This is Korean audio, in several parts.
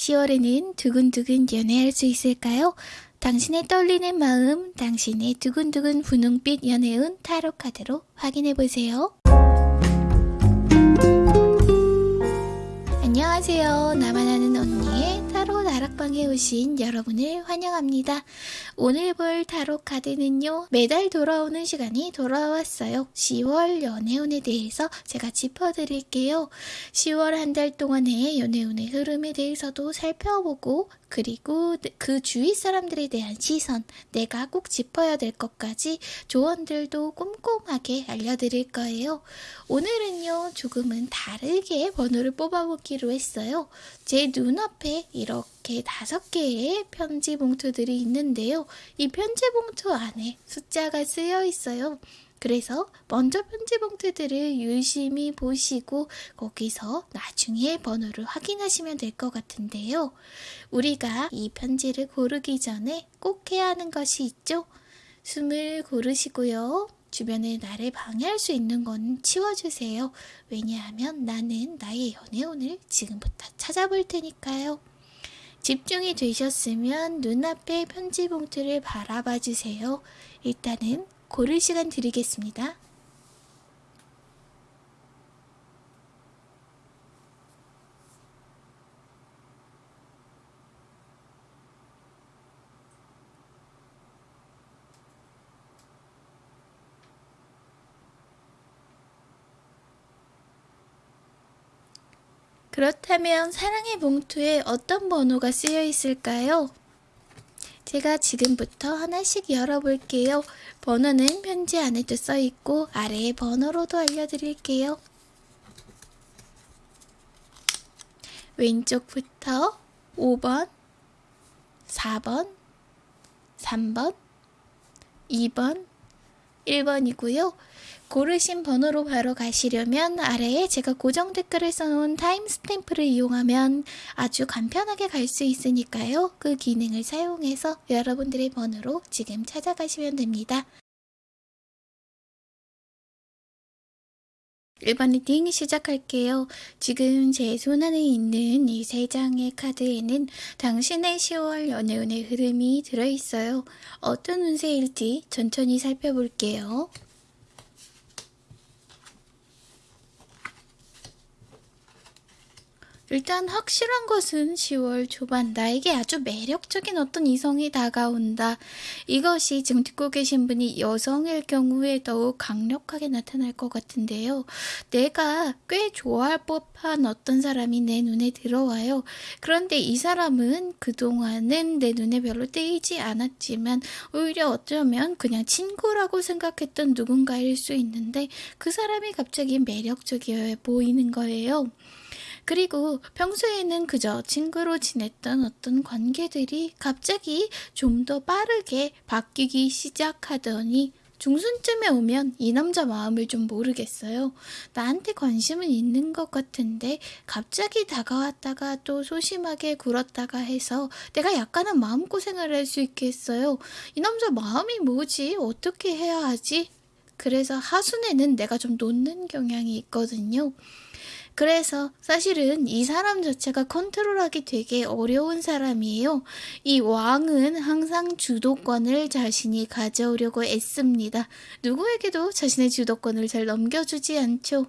10월에는 두근두근 연애할 수 있을까요? 당신의 떨리는 마음, 당신의 두근두근 분홍빛 연애운 타로 카드로 확인해 보세요. 안녕하세요. 나만 아는 나락방에 오신 여러분을 환영합니다. 오늘 볼 타로 카드는요. 매달 돌아오는 시간이 돌아왔어요. 10월 연애운에 대해서 제가 짚어드릴게요. 10월 한 달 동안의 연애운의 흐름에 대해서도 살펴보고 그리고 그 주위 사람들에 대한 시선, 내가 꼭 짚어야 될 것까지 조언들도 꼼꼼하게 알려드릴 거예요. 오늘은요, 조금은 다르게 번호를 뽑아보기로 했어요. 제 눈앞에 이렇게 다섯 개의 편지 봉투들이 있는데요. 이 편지 봉투 안에 숫자가 쓰여 있어요. 그래서 먼저 편지 봉투들을 유심히 보시고 거기서 나중에 번호를 확인하시면 될 것 같은데요. 우리가 이 편지를 고르기 전에 꼭 해야 하는 것이 있죠. 숨을 고르시고요. 주변에 나를 방해할 수 있는 건 치워주세요. 왜냐하면 나는 나의 연애운을 지금부터 찾아볼 테니까요. 집중이 되셨으면 눈앞에 편지 봉투를 바라봐 주세요. 일단은 고를 시간 드리겠습니다. 그렇다면 사랑의 봉투에 어떤 번호가 쓰여 있을까요? 제가 지금부터 하나씩 열어볼게요. 번호는 편지 안에도 써있고 아래에 번호로도 알려드릴게요. 왼쪽부터 5번, 4번, 3번, 2번, 1번이고요. 고르신 번호로 바로 가시려면 아래에 제가 고정 댓글을 써놓은 타임스탬프를 이용하면 아주 간편하게 갈 수 있으니까요. 그 기능을 사용해서 여러분들의 번호로 지금 찾아가시면 됩니다. 1번 reading 시작할게요. 지금 제 손안에 있는 이 세 장의 카드에는 당신의 10월 연애운의 흐름이 들어있어요. 어떤 운세일지 천천히 살펴볼게요. 일단 확실한 것은 10월 초반 나에게 아주 매력적인 어떤 이성이 다가온다. 이것이 지금 듣고 계신 분이 여성일 경우에 더욱 강력하게 나타날 것 같은데요. 내가 꽤 좋아할 법한 어떤 사람이 내 눈에 들어와요. 그런데 이 사람은 그동안은 내 눈에 별로 띄지 않았지만 오히려 어쩌면 그냥 친구라고 생각했던 누군가일 수 있는데 그 사람이 갑자기 매력적이어 보이는 거예요. 그리고 평소에는 그저 친구로 지냈던 어떤 관계들이 갑자기 좀 더 빠르게 바뀌기 시작하더니 중순쯤에 오면 이 남자 마음을 좀 모르겠어요. 나한테 관심은 있는 것 같은데 갑자기 다가왔다가 또 소심하게 굴었다가 해서 내가 약간은 마음고생을 할 수 있겠어요. 이 남자 마음이 뭐지? 어떻게 해야 하지? 그래서 하순에는 내가 좀 놓는 경향이 있거든요. 그래서 사실은 이 사람 자체가 컨트롤하기 되게 어려운 사람이에요. 이 왕은 항상 주도권을 자신이 가져오려고 애씁니다. 누구에게도 자신의 주도권을 잘 넘겨주지 않죠.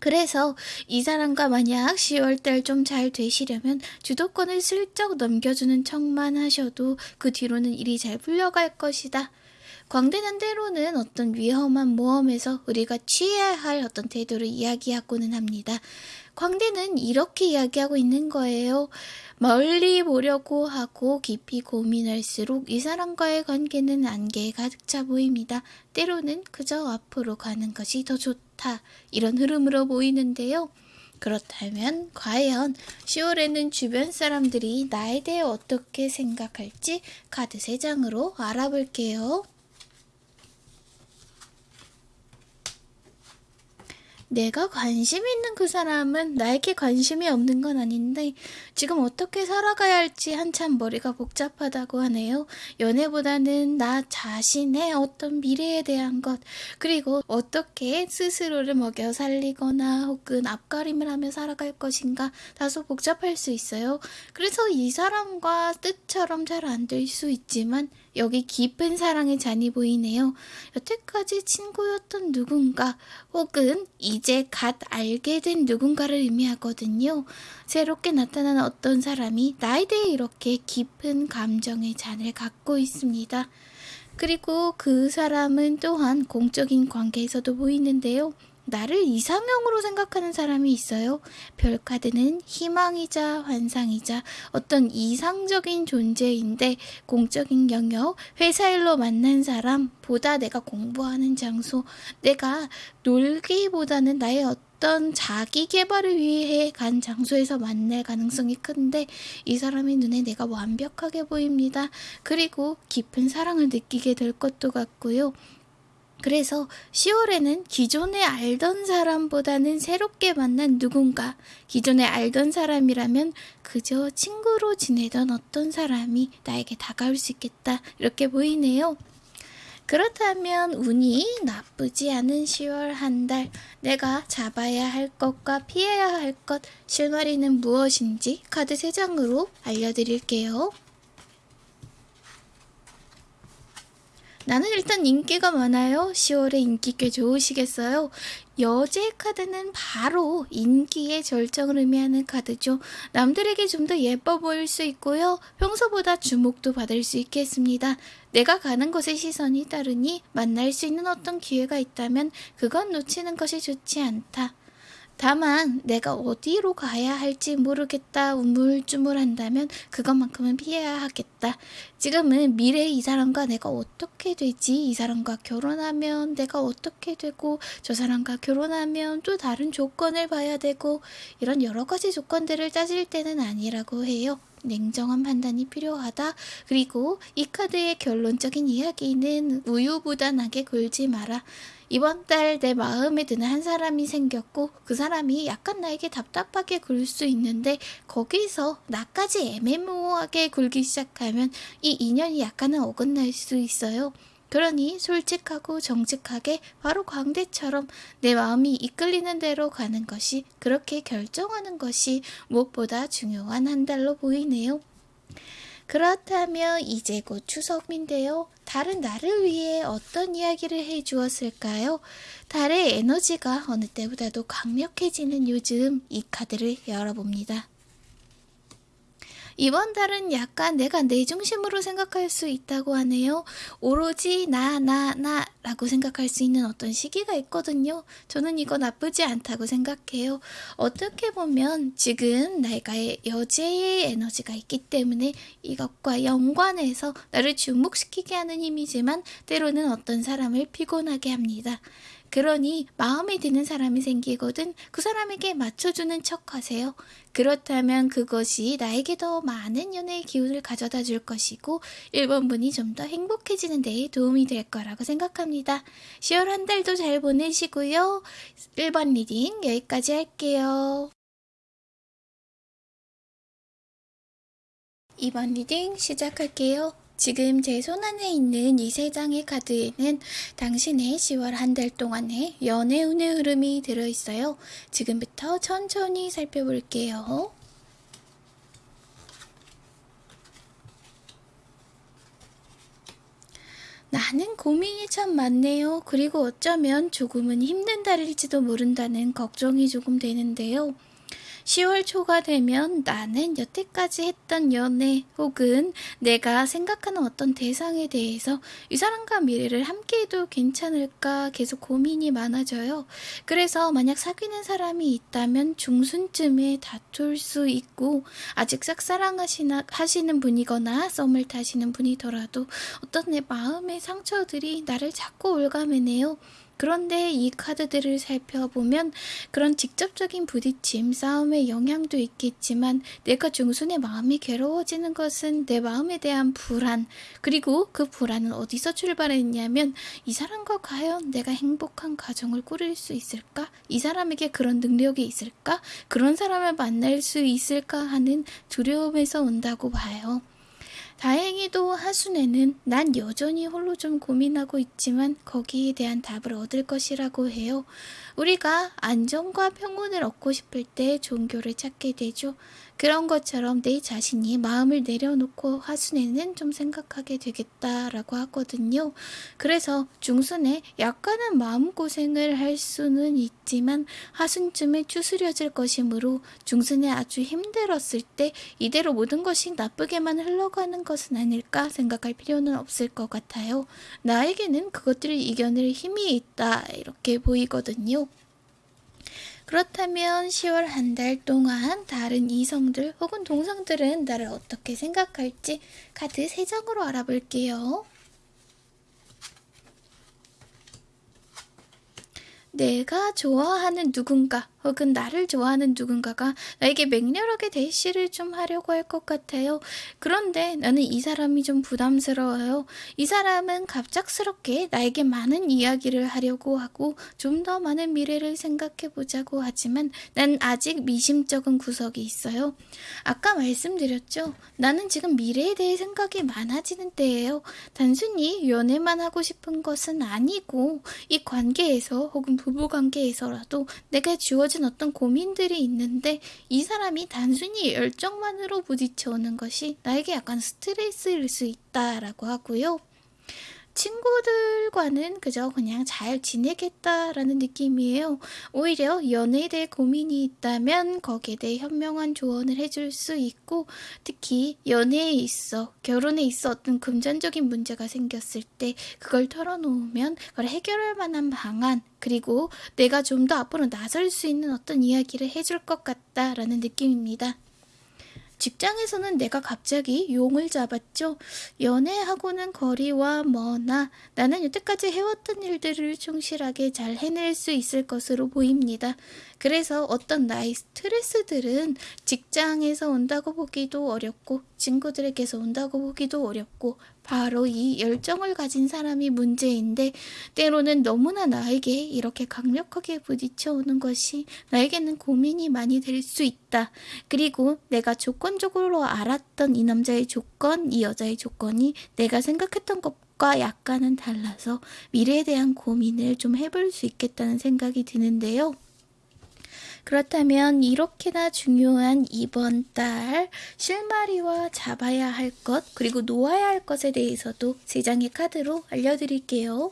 그래서 이 사람과 만약 10월달 좀 잘 되시려면 주도권을 슬쩍 넘겨주는 척만 하셔도 그 뒤로는 일이 잘 풀려갈 것이다. 광대는 때로는 어떤 위험한 모험에서 우리가 취해야 할 어떤 태도를 이야기하고는 합니다. 광대는 이렇게 이야기하고 있는 거예요. 멀리 보려고 하고 깊이 고민할수록 이 사람과의 관계는 안개에 가득 차 보입니다. 때로는 그저 앞으로 가는 것이 더 좋다. 이런 흐름으로 보이는데요. 그렇다면 과연 10월에는 주변 사람들이 나에 대해 어떻게 생각할지 카드 3장으로 알아볼게요. 내가 관심 있는 그 사람은 나에게 관심이 없는 건 아닌데 지금 어떻게 살아가야 할지 한참 머리가 복잡하다고 하네요. 연애보다는 나 자신의 어떤 미래에 대한 것 그리고 어떻게 스스로를 먹여 살리거나 혹은 앞가림을 하며 살아갈 것인가 다소 복잡할 수 있어요. 그래서 이 사람과 뜻처럼 잘 안 될 수 있지만 여기 깊은 사랑의 잔이 보이네요. 여태까지 친구였던 누군가 혹은 이제 갓 알게 된 누군가를 의미하거든요. 새롭게 나타난 어떤 사람이 나에 대해 이렇게 깊은 감정의 잔을 갖고 있습니다. 그리고 그 사람은 또한 공적인 관계에서도 보이는데요. 나를 이상형으로 생각하는 사람이 있어요. 별카드는 희망이자 환상이자 어떤 이상적인 존재인데 공적인 영역, 회사 일로 만난 사람, 보다 내가 공부하는 장소, 내가 놀기보다는 나의 어떤 자기 개발을 위해 간 장소에서 만날 가능성이 큰데 이 사람의 눈에 내가 완벽하게 보입니다. 그리고 깊은 사랑을 느끼게 될 것도 같고요. 그래서 10월에는 기존에 알던 사람보다는 새롭게 만난 누군가, 기존에 알던 사람이라면 그저 친구로 지내던 어떤 사람이 나에게 다가올 수 있겠다. 이렇게 보이네요. 그렇다면 운이 나쁘지 않은 10월 한 달, 내가 잡아야 할 것과 피해야 할 것, 실마리는 무엇인지 카드 3장으로 알려드릴게요. 나는 일단 인기가 많아요. 10월에 인기 꽤 좋으시겠어요? 여제 카드는 바로 인기의 절정을 의미하는 카드죠. 남들에게 좀 더 예뻐 보일 수 있고요. 평소보다 주목도 받을 수 있겠습니다. 내가 가는 곳의 시선이 따르니 만날 수 있는 어떤 기회가 있다면 그건 놓치는 것이 좋지 않다. 다만 내가 어디로 가야 할지 모르겠다 우물쭈물한다면 그것만큼은 피해야 하겠다. 지금은 미래 이 사람과 내가 어떻게 되지? 이 사람과 결혼하면 내가 어떻게 되고 저 사람과 결혼하면 또 다른 조건을 봐야 되고 이런 여러 가지 조건들을 따질 때는 아니라고 해요. 냉정한 판단이 필요하다. 그리고 이 카드의 결론적인 이야기는 우유부단하게 굴지 마라. 이번 달 내 마음에 드는 한 사람이 생겼고 그 사람이 약간 나에게 답답하게 굴 수 있는데 거기서 나까지 애매모호하게 굴기 시작하면 이 인연이 약간은 어긋날 수 있어요. 그러니 솔직하고 정직하게 바로 광대처럼 내 마음이 이끌리는 대로 가는 것이 그렇게 결정하는 것이 무엇보다 중요한 한 달로 보이네요. 그렇다면 이제 곧 추석인데요. 달은 나를 위해 어떤 이야기를 해 주었을까요? 달의 에너지가 어느 때보다도 강력해지는 요즘 이 카드를 열어봅니다. 이번 달은 약간 내가 내 중심으로 생각할 수 있다고 하네요. 오로지 나, 나, 나 라고 생각할 수 있는 어떤 시기가 있거든요. 저는 이거 나쁘지 않다고 생각해요. 어떻게 보면 지금 내가의 여제의 에너지가 있기 때문에 이것과 연관해서 나를 주목시키게 하는 힘이지만 때로는 어떤 사람을 피곤하게 합니다. 그러니 마음에 드는 사람이 생기거든 그 사람에게 맞춰주는 척 하세요. 그렇다면 그것이 나에게 더 많은 연애의 기운을 가져다 줄 것이고 1번분이 좀 더 행복해지는 데에 도움이 될 거라고 생각합니다. 10월 한 달도 잘 보내시고요. 1번 reading 여기까지 할게요. 2번 reading 시작할게요. 지금 제 손 안에 있는 이 세 장의 카드에는 당신의 10월 한 달 동안의 연애운의 흐름이 들어있어요. 지금부터 천천히 살펴볼게요. 나는 고민이 참 많네요. 그리고 어쩌면 조금은 힘든 달일지도 모른다는 걱정이 조금 되는데요. 10월 초가 되면 나는 여태까지 했던 연애 혹은 내가 생각하는 어떤 대상에 대해서 이 사람과 미래를 함께 해도 괜찮을까 계속 고민이 많아져요. 그래서 만약 사귀는 사람이 있다면 중순쯤에 다툴 수 있고 아직 짝사랑하시나 하시는 분이거나 썸을 타시는 분이더라도 어떤 내 마음의 상처들이 나를 자꾸 올가매네요. 그런데 이 카드들을 살펴보면 그런 직접적인 부딪힘, 싸움의 영향도 있겠지만 내가 중순의 마음이 괴로워지는 것은 내 마음에 대한 불안, 그리고 그 불안은 어디서 출발했냐면 이 사람과 과연 내가 행복한 가정을 꾸릴 수 있을까? 이 사람에게 그런 능력이 있을까? 그런 사람을 만날 수 있을까 하는 두려움에서 온다고 봐요. 다행히도 하순에는 난 여전히 홀로 좀 고민하고 있지만 거기에 대한 답을 얻을 것이라고 해요. 우리가 안정과 평온을 얻고 싶을 때 종교를 찾게 되죠. 그런 것처럼 내 자신이 마음을 내려놓고 하순에는 좀 생각하게 되겠다라고 하거든요. 그래서 중순에 약간은 마음고생을 할 수는 있지만 하순쯤에 추스려질 것이므로 중순에 아주 힘들었을 때 이대로 모든 것이 나쁘게만 흘러가는 것은 아닐까 생각할 필요는 없을 것 같아요. 나에게는 그것들을 이겨낼 힘이 있다 이렇게 보이거든요. 그렇다면 10월 한 달 동안 다른 이성들 혹은 동성들은 나를 어떻게 생각할지 카드 3장으로 알아볼게요. 내가 좋아하는 누군가 혹은 나를 좋아하는 누군가가 나에게 맹렬하게 대시를 좀 하려고 할 것 같아요. 그런데 나는 이 사람이 좀 부담스러워요. 이 사람은 갑작스럽게 나에게 많은 이야기를 하려고 하고 좀 더 많은 미래를 생각해 보자고 하지만 난 아직 미심쩍은 구석이 있어요. 아까 말씀드렸죠. 나는 지금 미래에 대해 생각이 많아지는 때예요. 단순히 연애만 하고 싶은 것은 아니고 이 관계에서 혹은 부부 관계에서라도 내가 주어 진 어떤 고민들이 있는데 이 사람이 단순히 열정만으로 부딪혀오는 것이 나에게 약간 스트레스일 수 있다라고 하고요. 친구들과는 그저 그냥 잘 지내겠다라는 느낌이에요. 오히려 연애에 대해 고민이 있다면 거기에 대해 현명한 조언을 해줄 수 있고 특히 연애에 있어 결혼에 있어 어떤 금전적인 문제가 생겼을 때 그걸 털어놓으면 그걸 해결할 만한 방안 그리고 내가 좀 더 앞으로 나설 수 있는 어떤 이야기를 해줄 것 같다라는 느낌입니다. 직장에서는 내가 갑자기 용을 잡았죠. 연애하고는 거리와 머나 나는 여태까지 해왔던 일들을 충실하게 잘 해낼 수 있을 것으로 보입니다. 그래서 어떤 나의 스트레스들은 직장에서 온다고 보기도 어렵고 친구들에게서 온다고 보기도 어렵고 바로 이 열정을 가진 사람이 문제인데 때로는 너무나 나에게 이렇게 강력하게 부딪혀 오는 것이 나에게는 고민이 많이 될 수 있다. 그리고 내가 조건적으로 알았던 이 남자의 조건, 이 여자의 조건이 내가 생각했던 것 과 약간은 달라서 미래에 대한 고민을 좀 해볼 수 있겠다는 생각이 드는데요. 그렇다면 이렇게나 중요한 이번 달 실마리와 잡아야 할 것, 그리고 놓아야 할 것에 대해서도 세 장의 카드로 알려드릴게요.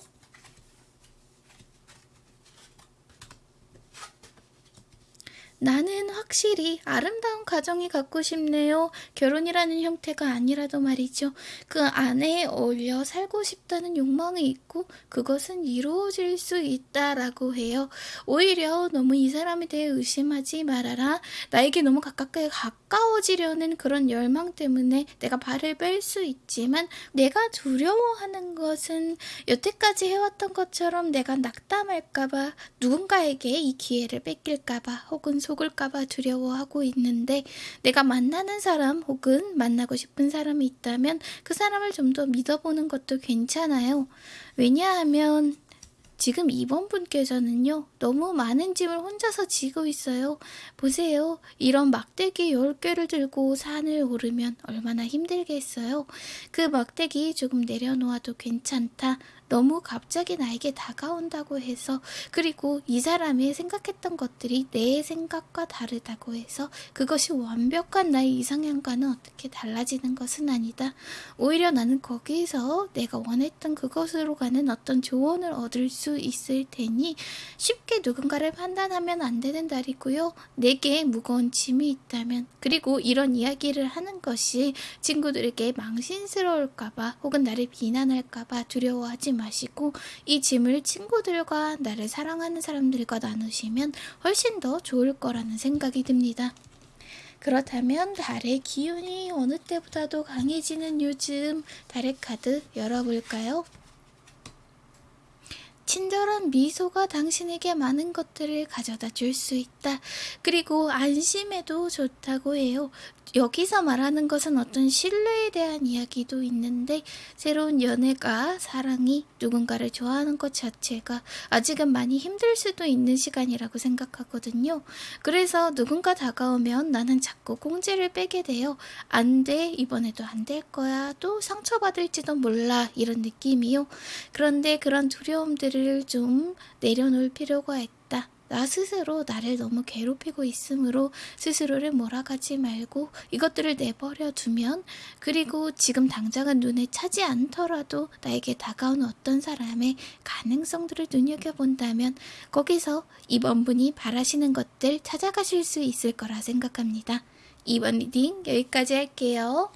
나는 확실히 아름다운 가정이 갖고 싶네요. 결혼이라는 형태가 아니라도 말이죠. 그 안에 어울려 살고 싶다는 욕망이 있고 그것은 이루어질 수 있다라고 해요. 오히려 너무 이 사람에 대해 의심하지 말아라. 나에게 너무 가깝게 가까워지려는 그런 열망 때문에 내가 발을 뺄 수 있지만 내가 두려워하는 것은 여태까지 해왔던 것처럼 내가 낙담할까봐 누군가에게 이 기회를 뺏길까봐 혹은 속을까봐 두려워하고 있는데 내가 만나는 사람 혹은 만나고 싶은 사람이 있다면 그 사람을 좀 더 믿어보는 것도 괜찮아요. 왜냐하면 지금 이번 분께서는요, 너무 많은 짐을 혼자서 지고 있어요. 보세요. 이런 막대기 10개를 들고 산을 오르면 얼마나 힘들겠어요. 그 막대기 조금 내려놓아도 괜찮다. 너무 갑자기 나에게 다가온다고 해서 그리고 이 사람이 생각했던 것들이 내 생각과 다르다고 해서 그것이 완벽한 나의 이상향과는 어떻게 달라지는 것은 아니다. 오히려 나는 거기에서 내가 원했던 그것으로 가는 어떤 조언을 얻을 수 있을 테니 쉽게 누군가를 판단하면 안 되는 달이고요. 내게 무거운 짐이 있다면 그리고 이런 이야기를 하는 것이 친구들에게 망신스러울까봐 혹은 나를 비난할까봐 두려워하지 마시고 이 짐을 친구들과 나를 사랑하는 사람들과 나누시면 훨씬 더 좋을 거라는 생각이 듭니다. 그렇다면 달의 기운이 어느 때보다도 강해지는 요즘 달의 카드 열어볼까요? 친절한 미소가 당신에게 많은 것들을 가져다 줄 수 있다. 그리고 안심해도 좋다고 해요. 여기서 말하는 것은 어떤 신뢰에 대한 이야기도 있는데 새로운 연애가 사랑이 누군가를 좋아하는 것 자체가 아직은 많이 힘들 수도 있는 시간이라고 생각하거든요. 그래서 누군가 다가오면 나는 자꾸 꽁지를 빼게 돼요. 안 돼, 이번에도 안 될 거야, 또 상처받을지도 몰라 이런 느낌이요. 그런데 그런 두려움들을 좀 내려놓을 필요가 있다. 나 스스로 나를 너무 괴롭히고 있으므로 스스로를 몰아가지 말고 이것들을 내버려 두면 그리고 지금 당장은 눈에 차지 않더라도 나에게 다가온 어떤 사람의 가능성들을 눈여겨본다면 거기서 이번 분이 바라시는 것들 찾아가실 수 있을 거라 생각합니다. 이번 reading 여기까지 할게요.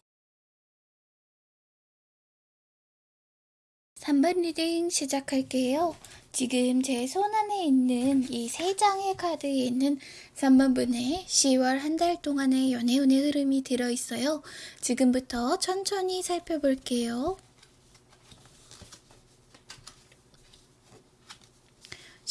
3번 reading 시작할게요. 지금 제 손 안에 있는 이 세 장의 카드에는 3번 분의 10월 한 달 동안의 연애운의 흐름이 들어있어요. 지금부터 천천히 살펴볼게요.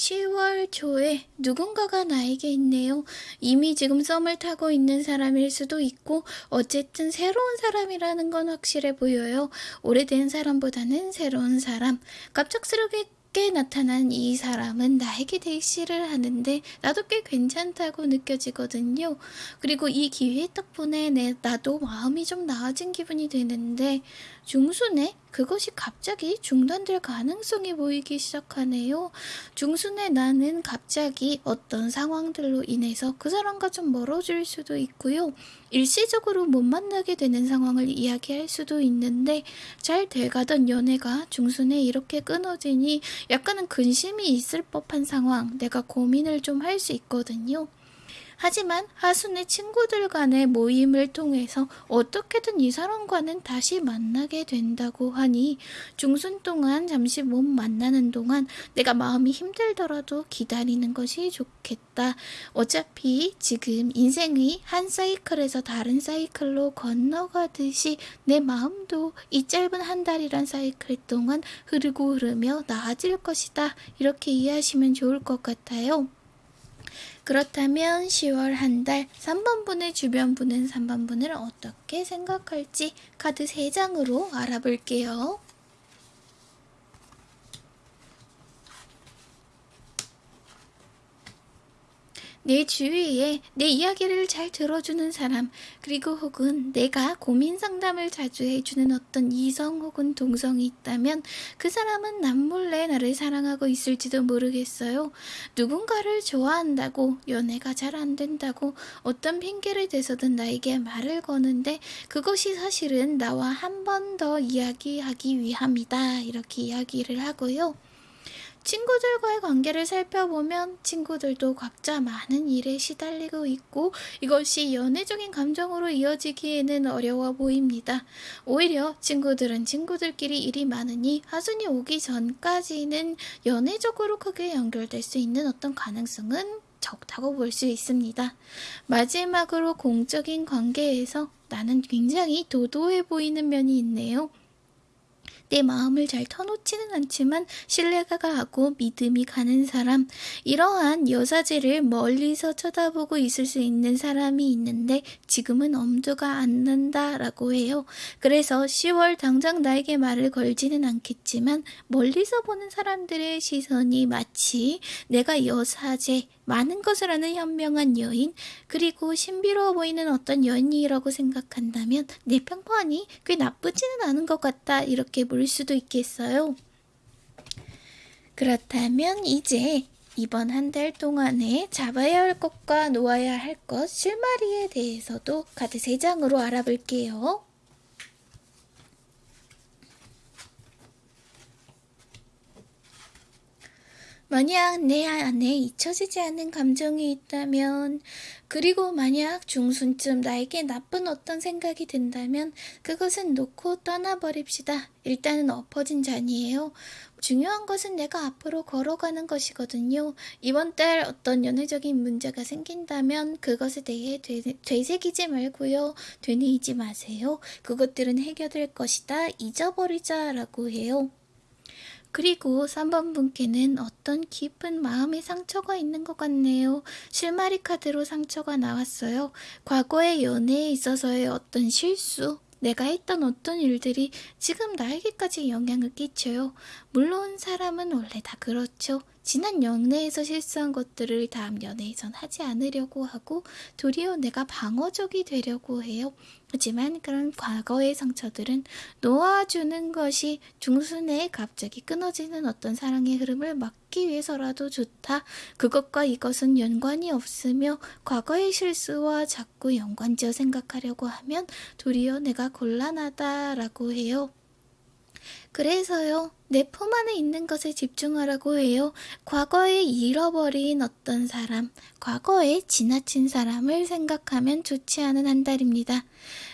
10월 초에 누군가가 나에게 있네요. 이미 지금 썸을 타고 있는 사람일 수도 있고 어쨌든 새로운 사람이라는 건 확실해 보여요. 오래된 사람보다는 새로운 사람. 갑작스럽게 꽤 나타난 이 사람은 나에게 대시를 하는데 나도 꽤 괜찮다고 느껴지거든요. 그리고 이 기회 덕분에 내, 나도 마음이 좀 나아진 기분이 드는데 중순에 그것이 갑자기 중단될 가능성이 보이기 시작하네요. 중순에 나는 갑자기 어떤 상황들로 인해서 그 사람과 좀 멀어질 수도 있고요. 일시적으로 못 만나게 되는 상황을 이야기할 수도 있는데 잘 돼가던 연애가 중순에 이렇게 끊어지니 약간은 근심이 있을 법한 상황 내가 고민을 좀 할 수 있거든요. 하지만 하순의 친구들 간의 모임을 통해서 어떻게든 이 사람과는 다시 만나게 된다고 하니 중순 동안 잠시 못 만나는 동안 내가 마음이 힘들더라도 기다리는 것이 좋겠다. 어차피 지금 인생이 한 사이클에서 다른 사이클로 건너가듯이 내 마음도 이 짧은 한 달이란 사이클 동안 흐르고 흐르며 나아질 것이다. 이렇게 이해하시면 좋을 것 같아요. 그렇다면 10월 한 달 3번 분의 주변 분은 3번 분을 어떻게 생각할지 카드 3장으로 알아볼게요. 내 주위에 내 이야기를 잘 들어주는 사람, 그리고 혹은 내가 고민 상담을 자주 해주는 어떤 이성 혹은 동성이 있다면 그 사람은 남몰래 나를 사랑하고 있을지도 모르겠어요. 누군가를 좋아한다고 연애가 잘 안 된다고 어떤 핑계를 대서든 나에게 말을 거는데 그것이 사실은 나와 한 번 더 이야기하기 위함이다. 이렇게 이야기를 하고요. 친구들과의 관계를 살펴보면 친구들도 각자 많은 일에 시달리고 있고 이것이 연애적인 감정으로 이어지기에는 어려워 보입니다. 오히려 친구들은 친구들끼리 일이 많으니 하순이 오기 전까지는 연애적으로 크게 연결될 수 있는 어떤 가능성은 적다고 볼 수 있습니다. 마지막으로 공적인 관계에서 나는 굉장히 도도해 보이는 면이 있네요. 내 마음을 잘 터놓지는 않지만 신뢰가 가고 믿음이 가는 사람 이러한 여사제를 멀리서 쳐다보고 있을 수 있는 사람이 있는데 지금은 엄두가 안 난다라고 해요. 그래서 10월 당장 나에게 말을 걸지는 않겠지만 멀리서 보는 사람들의 시선이 마치 내가 여사제 많은 것을 아는 현명한 여인, 그리고 신비로워 보이는 어떤 여인이라고 생각한다면 내 평판이 꽤 나쁘지는 않은 것 같다 이렇게 볼 수도 있겠어요. 그렇다면 이제 이번 한 달 동안에 잡아야 할 것과 놓아야 할 것, 실마리에 대해서도 카드 3장으로 알아볼게요. 만약 내 안에 잊혀지지 않는 감정이 있다면, 그리고 만약 중순쯤 나에게 나쁜 어떤 생각이 든다면, 그것은 놓고 떠나버립시다. 일단은 엎어진 잔이에요. 중요한 것은 내가 앞으로 걸어가는 것이거든요. 이번 달 어떤 연애적인 문제가 생긴다면 그것에 대해 되, 되새기지 말고요. 되뇌이지 마세요. 그것들은 해결될 것이다. 잊어버리자 라고 해요. 그리고 3번 분께는 어떤 깊은 마음의 상처가 있는 것 같네요. 실마리 카드로 상처가 나왔어요. 과거의 연애에 있어서의 어떤 실수, 내가 했던 어떤 일들이 지금 나에게까지 영향을 끼쳐요. 물론 사람은 원래 다 그렇죠. 지난 연애에서 실수한 것들을 다음 연애에선 하지 않으려고 하고 도리어 내가 방어적이 되려고 해요. 하지만 그런 과거의 상처들은 놓아주는 것이 중순에 갑자기 끊어지는 어떤 사랑의 흐름을 막기 위해서라도 좋다. 그것과 이것은 연관이 없으며 과거의 실수와 자꾸 연관지어 생각하려고 하면 도리어 내가 곤란하다라고 해요. 그래서요, 내 품 안에 있는 것에 집중하라고 해요. 과거에 잃어버린 어떤 사람, 과거에 지나친 사람을 생각하면 좋지 않은 한 달입니다.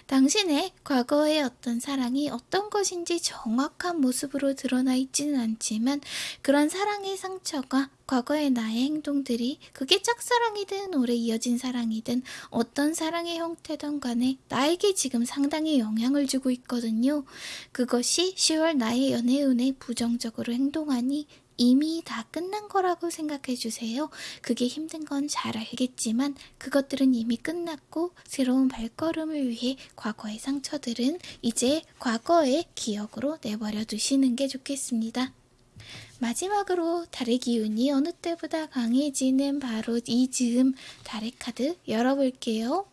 당신의 과거의 어떤 사랑이 어떤 것인지 정확한 모습으로 드러나 있지는 않지만 그런 사랑의 상처가 과거의 나의 행동들이 그게 짝사랑이든 오래 이어진 사랑이든 어떤 사랑의 형태든 간에 나에게 지금 상당히 영향을 주고 있거든요. 그것이 10월 나의 연애운에 부정적으로 행동하니 이미 다 끝난 거라고 생각해 주세요. 그게 힘든 건 잘 알겠지만 그것들은 이미 끝났고 새로운 발걸음을 위해 과거의 상처들은 이제 과거의 기억으로 내버려 두시는 게 좋겠습니다. 마지막으로 달의 기운이 어느 때보다 강해지는 바로 이 즈음 달의 카드 열어볼게요.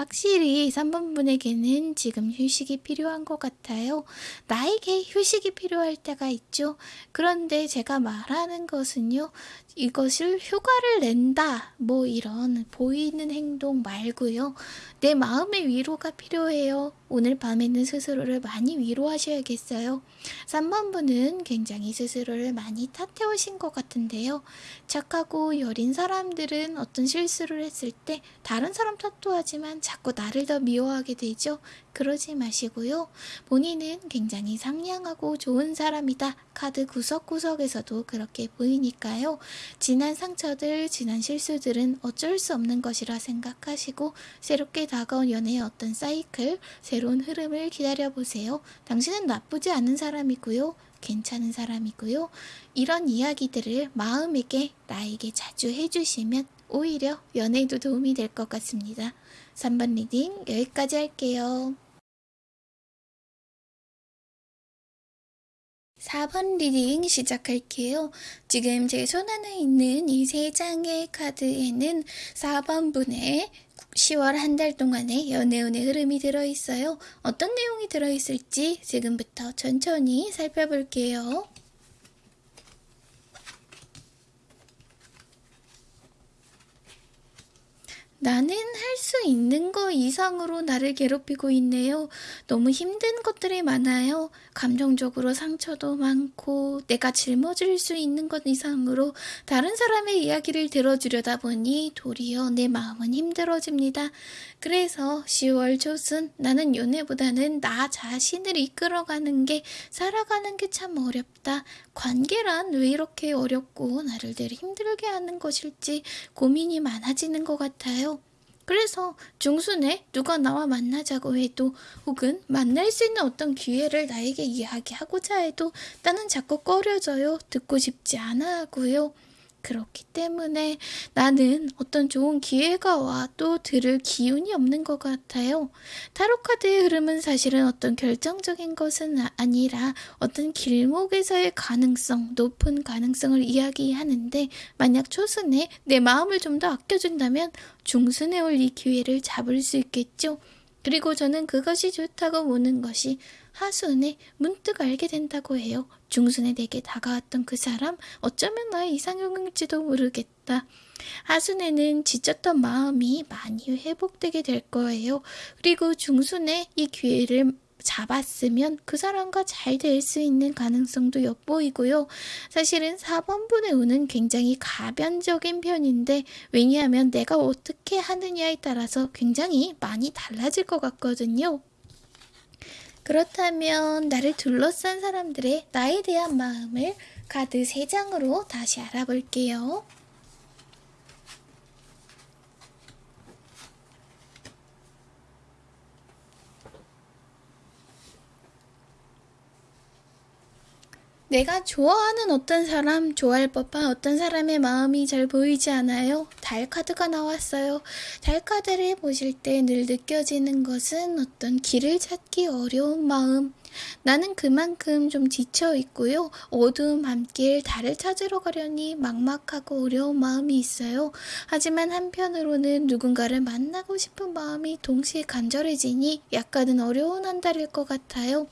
확실히 3번 분에게는 지금 휴식이 필요한 것 같아요. 나에게 휴식이 필요할 때가 있죠. 그런데 제가 말하는 것은요. 이것을 휴가를 낸다. 뭐 이런 보이는 행동 말고요. 내 마음의 위로가 필요해요. 오늘 밤에는 스스로를 많이 위로하셔야겠어요. 3번 분은 굉장히 스스로를 많이 탓해오신 것 같은데요. 착하고 여린 사람들은 어떤 실수를 했을 때 다른 사람 탓도 하지만 자꾸 나를 더 미워하게 되죠. 그러지 마시고요. 본인은 굉장히 상냥하고 좋은 사람이다. 카드 구석구석에서도 그렇게 보이니까요. 지난 상처들, 지난 실수들은 어쩔 수 없는 것이라 생각하시고 새롭게 다가온 연애의 어떤 사이클, 새로운 흐름을 기다려보세요. 당신은 나쁘지 않은 사람이고요. 괜찮은 사람이고요. 이런 이야기들을 마음에게 나에게 자주 해주시면 오히려 연애에도 도움이 될 것 같습니다. 3번 reading 여기까지 할게요. 4번 reading 시작할게요. 지금 제 손 안에 있는 이 세 장의 카드에는 4번 분의 10월 한 달 동안의 연애운의 흐름이 들어있어요. 어떤 내용이 들어있을지 지금부터 천천히 살펴볼게요. 나는 할 수 있는 거 이상으로 나를 괴롭히고 있네요. 너무 힘든 것들이 많아요. 감정적으로 상처도 많고 내가 짊어질 수 있는 것 이상으로 다른 사람의 이야기를 들어주려다 보니 도리어 내 마음은 힘들어집니다. 그래서 10월 초순 나는 연애보다는 나 자신을 이끌어가는 게 살아가는 게 참 어렵다. 관계란 왜 이렇게 어렵고 나를 늘 힘들게 하는 것일지 고민이 많아지는 것 같아요. 그래서 중순에 누가 나와 만나자고 해도 혹은 만날 수 있는 어떤 기회를 나에게 이야기하고자 해도 나는 자꾸 꺼려져요. 듣고 싶지 않아 하고요. 그렇기 때문에 나는 어떤 좋은 기회가 와도 들을 기운이 없는 것 같아요. 타로카드의 흐름은 사실은 어떤 결정적인 것은 아, 아니라 어떤 길목에서의 가능성, 높은 가능성을 이야기하는데 만약 초순에 내 마음을 좀 더 아껴준다면 중순에 올 이 기회를 잡을 수 있겠죠. 그리고 저는 그것이 좋다고 보는 것이 하순에 문득 알게 된다고 해요. 중순에 내게 다가왔던 그 사람 어쩌면 나의 이상형일지도 모르겠다. 하순에는 지쳤던 마음이 많이 회복되게 될 거예요. 그리고 중순에 이 기회를 잡았으면 그 사람과 잘 될 수 있는 가능성도 엿보이고요. 사실은 4번분의 운은 굉장히 가변적인 편인데 왜냐하면 내가 어떻게 하느냐에 따라서 굉장히 많이 달라질 것 같거든요. 그렇다면 나를 둘러싼 사람들의 나에 대한 마음을 카드 3장으로 다시 알아볼게요. 내가 좋아하는 어떤 사람, 좋아할 법한 어떤 사람의 마음이 잘 보이지 않아요. 달 카드가 나왔어요. 달 카드를 보실 때 늘 느껴지는 것은 어떤 길을 찾기 어려운 마음. 나는 그만큼 좀 지쳐 있고요. 어두운 밤길 달을 찾으러 가려니 막막하고 어려운 마음이 있어요. 하지만 한편으로는 누군가를 만나고 싶은 마음이 동시에 간절해지니 약간은 어려운 한 달일 것 같아요.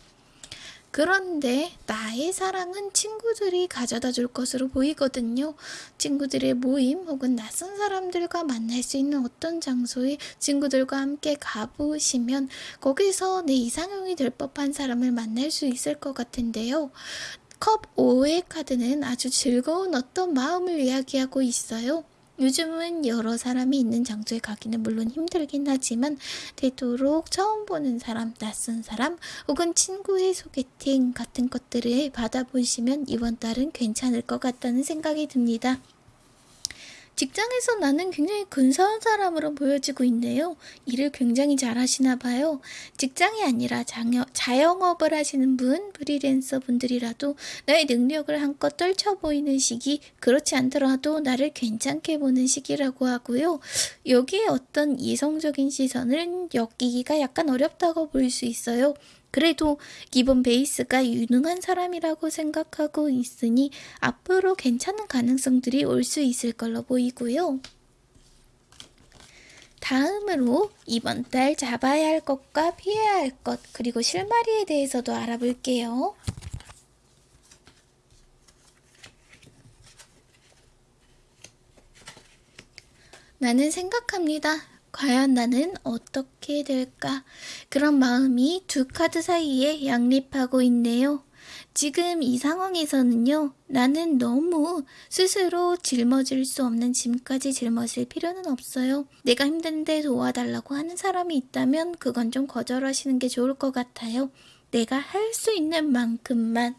그런데 나의 사랑은 친구들이 가져다 줄 것으로 보이거든요. 친구들의 모임 혹은 낯선 사람들과 만날 수 있는 어떤 장소에 친구들과 함께 가보시면 거기서 내 이상형이 될 법한 사람을 만날 수 있을 것 같은데요. 컵 5의 카드는 아주 즐거운 어떤 마음을 이야기하고 있어요. 요즘은 여러 사람이 있는 장소에 가기는 물론 힘들긴 하지만 되도록 처음 보는 사람, 낯선 사람 혹은 친구의 소개팅 같은 것들을 받아보시면 이번 달은 괜찮을 것 같다는 생각이 듭니다. 직장에서 나는 굉장히 근사한 사람으로 보여지고 있네요. 일을 굉장히 잘하시나 봐요. 직장이 아니라 장여, 자영업을 하시는 분, 프리랜서 분들이라도 나의 능력을 한껏 떨쳐 보이는 시기, 그렇지 않더라도 나를 괜찮게 보는 시기라고 하고요. 여기에 어떤 이성적인 시선을 엮이기가 약간 어렵다고 볼 수 있어요. 그래도 기본 베이스가 유능한 사람이라고 생각하고 있으니 앞으로 괜찮은 가능성들이 올 수 있을 걸로 보이고요. 다음으로 이번 달 잡아야 할 것과 피해야 할 것, 그리고 실마리에 대해서도 알아볼게요. 나는 생각합니다. 과연 나는 어떻게 될까? 그런 마음이 두 카드 사이에 양립하고 있네요. 지금 이 상황에서는요, 나는 너무 스스로 짊어질 수 없는 짐까지 짊어질 필요는 없어요. 내가 힘든데 도와달라고 하는 사람이 있다면 그건 좀 거절하시는 게 좋을 것 같아요. 내가 할 수 있는 만큼만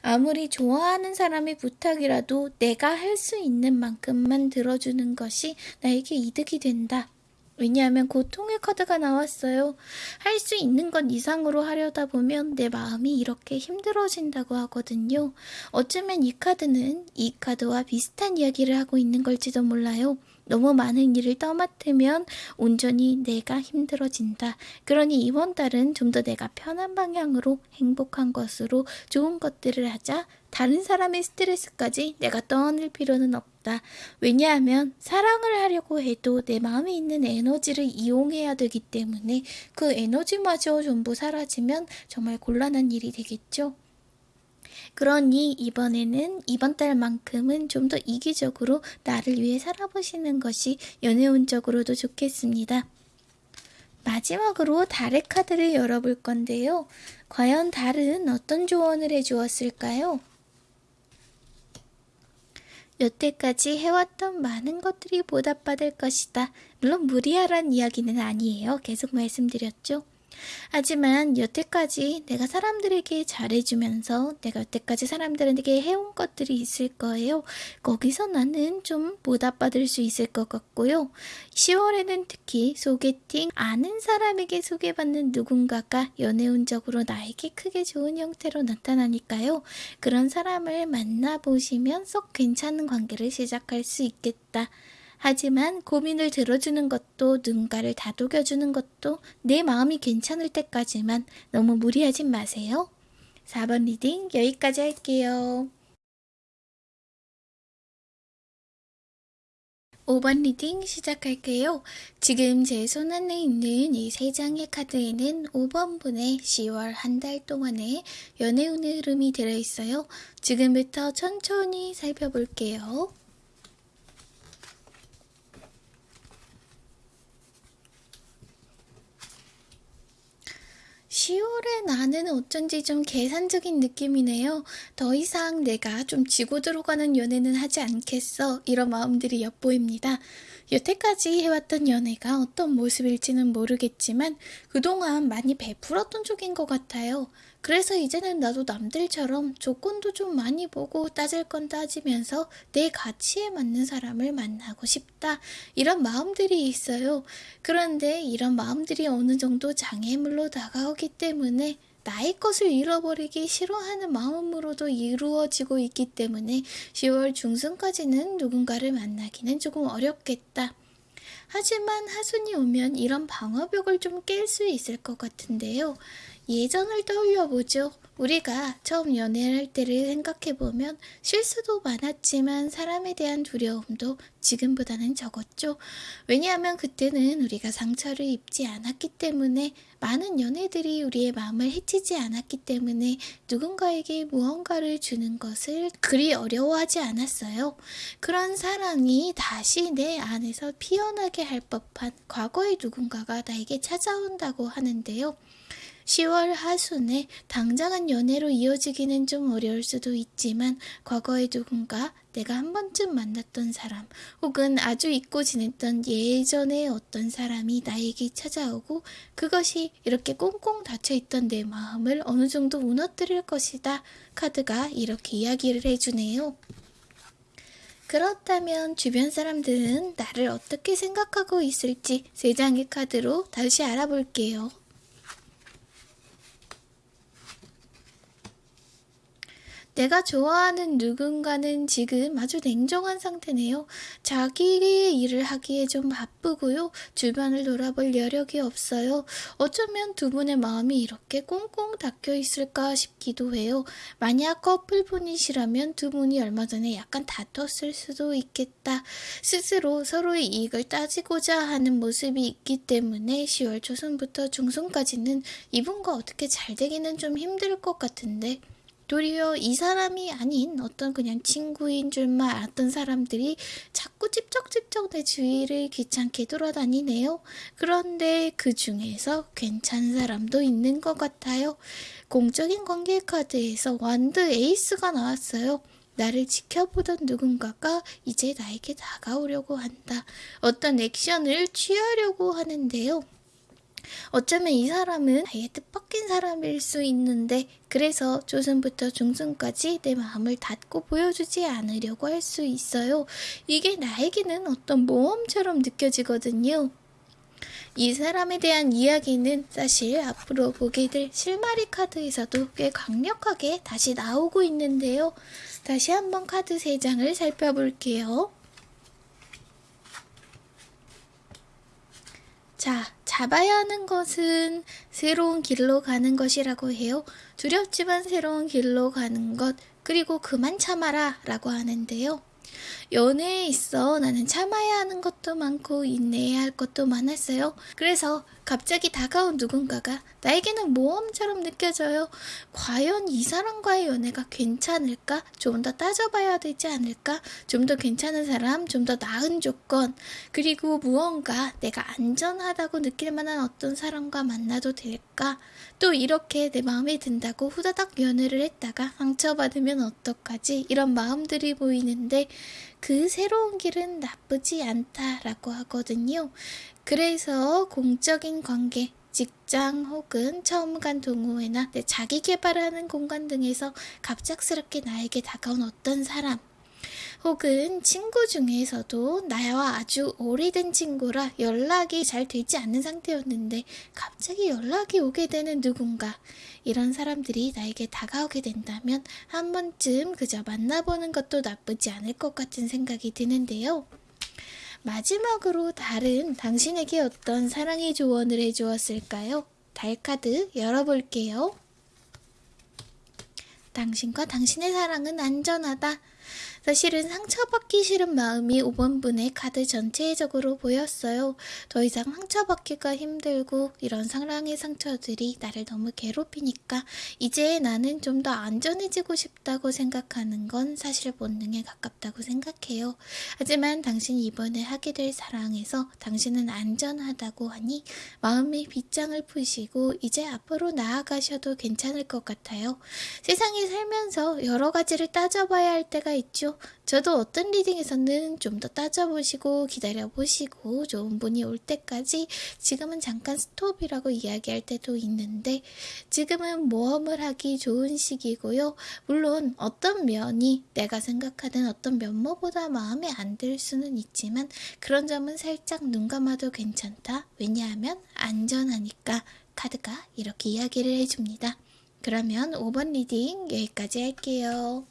아무리 좋아하는 사람의 부탁이라도 내가 할 수 있는 만큼만 들어주는 것이 나에게 이득이 된다. 왜냐하면 고통의 카드가 나왔어요. 할 수 있는 것 이상으로 하려다 보면 내 마음이 이렇게 힘들어진다고 하거든요. 어쩌면 이 카드는 이 카드와 비슷한 이야기를 하고 있는 걸지도 몰라요. 너무 많은 일을 떠맡으면 온전히 내가 힘들어진다. 그러니 이번 달은 좀더 내가 편한 방향으로 행복한 것으로 좋은 것들을 하자. 다른 사람의 스트레스까지 내가 떠안을 필요는 없다. 왜냐하면 사랑을 하려고 해도 내 마음에 있는 에너지를 이용해야 되기 때문에 그 에너지마저 전부 사라지면 정말 곤란한 일이 되겠죠. 그러니 이번에는 이번 달만큼은 좀 더 이기적으로 나를 위해 살아보시는 것이 연애운적으로도 좋겠습니다. 마지막으로 달의 카드를 열어볼 건데요. 과연 달은 어떤 조언을 해주었을까요? 여태까지 해왔던 많은 것들이 보답받을 것이다. 물론 무리하란 이야기는 아니에요. 계속 말씀드렸죠. 하지만 여태까지 내가 사람들에게 잘해주면서 내가 여태까지 사람들에게 해온 것들이 있을 거예요. 거기서 나는 좀 보답받을 수 있을 것 같고요. 10월에는 특히 소개팅, 아는 사람에게 소개받는 누군가가 연애운적으로 나에게 크게 좋은 형태로 나타나니까요. 그런 사람을 만나보시면 쏙 괜찮은 관계를 시작할 수 있겠다. 하지만 고민을 들어주는 것도 누군가를 다독여주는 것도 내 마음이 괜찮을 때까지만 너무 무리하지 마세요. 4번 reading 여기까지 할게요. 5번 reading 시작할게요. 지금 제 손 안에 있는 이 세 장의 카드에는 5번 분의 10월 한 달 동안의 연애운의 흐름이 들어있어요. 지금부터 천천히 살펴볼게요. 10월의 나는 어쩐지 좀 계산적인 느낌이네요. 더 이상 내가 좀 지고 들어가는 연애는 하지 않겠어. 이런 마음들이 엿보입니다. 여태까지 해왔던 연애가 어떤 모습일지는 모르겠지만 그동안 많이 베풀었던 쪽인 것 같아요. 그래서 이제는 나도 남들처럼 조건도 좀 많이 보고 따질 건 따지면서 내 가치에 맞는 사람을 만나고 싶다. 이런 마음들이 있어요. 그런데 이런 마음들이 어느 정도 장애물로 다가오기 때문에 나의 것을 잃어버리기 싫어하는 마음으로도 이루어지고 있기 때문에 10월 중순까지는 누군가를 만나기는 조금 어렵겠다. 하지만 하순이 오면 이런 방어벽을 좀 깰 수 있을 것 같은데요. 예전을 떠올려보죠. 우리가 처음 연애를 할 때를 생각해보면 실수도 많았지만 사람에 대한 두려움도 지금보다는 적었죠. 왜냐하면 그때는 우리가 상처를 입지 않았기 때문에 많은 연애들이 우리의 마음을 해치지 않았기 때문에 누군가에게 무언가를 주는 것을 그리 어려워하지 않았어요. 그런 사랑이 다시 내 안에서 피어나게 할 법한 과거의 누군가가 나에게 찾아온다고 하는데요. 10월 하순에 당장은 연애로 이어지기는 좀 어려울 수도 있지만 과거의 누군가 내가 한 번쯤 만났던 사람 혹은 아주 잊고 지냈던 예전의 어떤 사람이 나에게 찾아오고 그것이 이렇게 꽁꽁 닫혀있던 내 마음을 어느 정도 무너뜨릴 것이다. 카드가 이렇게 이야기를 해주네요. 그렇다면 주변 사람들은 나를 어떻게 생각하고 있을지 세 장의 카드로 다시 알아볼게요. 내가 좋아하는 누군가는 지금 아주 냉정한 상태네요. 자기의 일을 하기에 좀 바쁘고요. 주변을 돌아볼 여력이 없어요. 어쩌면 두 분의 마음이 이렇게 꽁꽁 닫혀 있을까 싶기도 해요. 만약 커플분이시라면 두 분이 얼마 전에 약간 다퉜을 수도 있겠다. 스스로 서로의 이익을 따지고자 하는 모습이 있기 때문에 10월 초순부터 중순까지는 이분과 어떻게 잘 되기는 좀 힘들 것 같은데 도리어 이 사람이 아닌 어떤 그냥 친구인 줄만 알았던 사람들이 자꾸 찝쩍찝쩍 내 주위를 귀찮게 돌아다니네요. 그런데 그 중에서 괜찮은 사람도 있는 것 같아요. 공적인 관계 카드에서 완드 에이스가 나왔어요. 나를 지켜보던 누군가가 이제 나에게 다가오려고 한다. 어떤 액션을 취하려고 하는데요. 어쩌면 이 사람은 아예 뜻밖인 사람일 수 있는데 그래서 조선부터 중순까지 내 마음을 닫고 보여주지 않으려고 할 수 있어요. 이게 나에게는 어떤 모험처럼 느껴지거든요. 이 사람에 대한 이야기는 사실 앞으로 보게 될 실마리 카드에서도 꽤 강력하게 다시 나오고 있는데요. 다시 한번 카드 3장을 살펴볼게요. 자, 잡아야 하는 것은 새로운 길로 가는 것이라고 해요. 두렵지만 새로운 길로 가는 것, 그리고 그만 참아라 라고 하는데요. 연애에 있어 나는 참아야 하는 것도 많고 인내해야 할 것도 많았어요. 그래서 갑자기 다가온 누군가가 나에게는 모험처럼 느껴져요. 과연 이 사람과의 연애가 괜찮을까? 좀 더 따져봐야 되지 않을까? 좀 더 괜찮은 사람, 좀 더 나은 조건, 그리고 무언가 내가 안전하다고 느낄 만한 어떤 사람과 만나도 될까? 또 이렇게 내 마음에 든다고 후다닥 연애를 했다가 상처받으면 어떡하지? 이런 마음들이 보이는데 그 새로운 길은 나쁘지 않다라고 하거든요. 그래서 공적인 관계, 직장 혹은 처음 간 동호회나 내 자기 개발하는 공간 등에서 갑작스럽게 나에게 다가온 어떤 사람, 혹은 친구 중에서도 나와 아주 오래된 친구라 연락이 잘 되지 않는 상태였는데 갑자기 연락이 오게 되는 누군가 이런 사람들이 나에게 다가오게 된다면 한 번쯤 그저 만나보는 것도 나쁘지 않을 것 같은 생각이 드는데요. 마지막으로 다른 당신에게 어떤 사랑의 조언을 해주었을까요? 달카드 열어볼게요. 당신과 당신의 사랑은 안전하다. 사실은 상처받기 싫은 마음이 5번분의 카드 전체적으로 보였어요. 더 이상 상처받기가 힘들고 이런 사랑의 상처들이 나를 너무 괴롭히니까 이제 나는 좀 더 안전해지고 싶다고 생각하는 건 사실 본능에 가깝다고 생각해요. 하지만 당신이 이번에 하게 될 사랑에서 당신은 안전하다고 하니 마음의 빗장을 푸시고 이제 앞으로 나아가셔도 괜찮을 것 같아요. 세상에 살면서 여러 가지를 따져봐야 할 때가 있죠. 저도 어떤 리딩에서는 좀 더 따져보시고 기다려보시고 좋은 분이 올 때까지 지금은 잠깐 스톱이라고 이야기할 때도 있는데 지금은 모험을 하기 좋은 시기고요. 물론 어떤 면이 내가 생각하는 어떤 면모보다 마음에 안 들 수는 있지만 그런 점은 살짝 눈 감아도 괜찮다. 왜냐하면 안전하니까 카드가 이렇게 이야기를 해줍니다. 그러면 5번 리딩 여기까지 할게요.